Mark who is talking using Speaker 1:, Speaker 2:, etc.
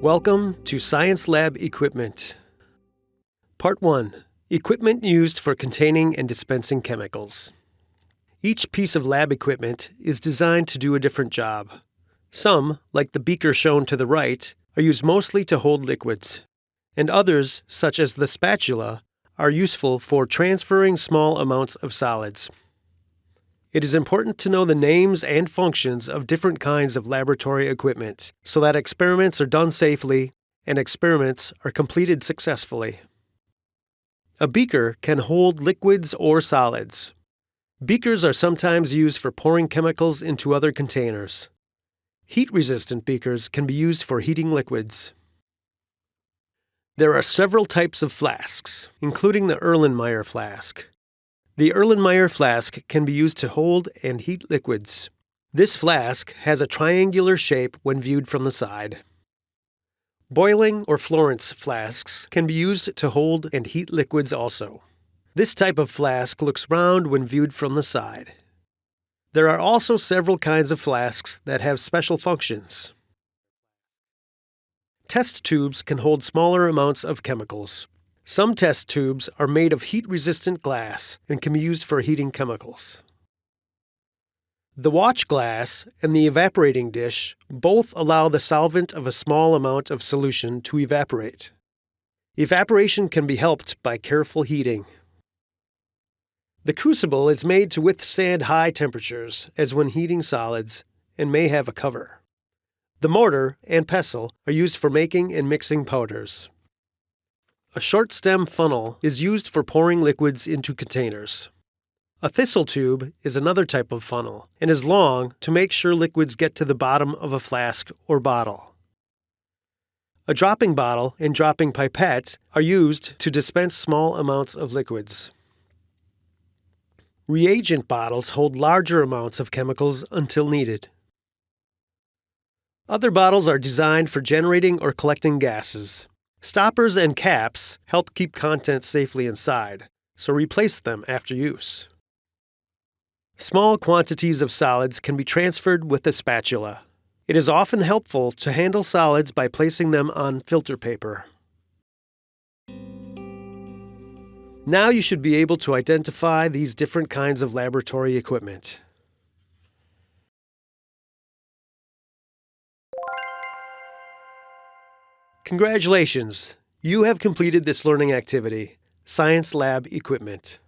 Speaker 1: Welcome to Science Lab Equipment. Part 1 Equipment used for containing and dispensing chemicals. Each piece of lab equipment is designed to do a different job. Some, like the beaker shown to the right, are used mostly to hold liquids, and others, such as the spatula, are useful for transferring small amounts of solids. It is important to know the names and functions of different kinds of laboratory equipment so that experiments are done safely and experiments are completed successfully. A beaker can hold liquids or solids. Beakers are sometimes used for pouring chemicals into other containers. Heat resistant beakers can be used for heating liquids. There are several types of flasks, including the Erlenmeyer flask. The Erlenmeyer flask can be used to hold and heat liquids. This flask has a triangular shape when viewed from the side. Boiling or Florence flasks can be used to hold and heat liquids also. This type of flask looks round when viewed from the side. There are also several kinds of flasks that have special functions. Test tubes can hold smaller amounts of chemicals. Some test tubes are made of heat-resistant glass and can be used for heating chemicals. The watch glass and the evaporating dish both allow the solvent of a small amount of solution to evaporate. Evaporation can be helped by careful heating. The crucible is made to withstand high temperatures, as when heating solids, and may have a cover. The mortar and pestle are used for making and mixing powders. A short stem funnel is used for pouring liquids into containers. A thistle tube is another type of funnel and is long to make sure liquids get to the bottom of a flask or bottle. A dropping bottle and dropping pipette are used to dispense small amounts of liquids. Reagent bottles hold larger amounts of chemicals until needed. Other bottles are designed for generating or collecting gases. Stoppers and caps help keep contents safely inside, so replace them after use. Small quantities of solids can be transferred with a spatula. It is often helpful to handle solids by placing them on filter paper. Now you should be able to identify these different kinds of laboratory equipment. Congratulations! You have completed this learning activity, Science Lab Equipment.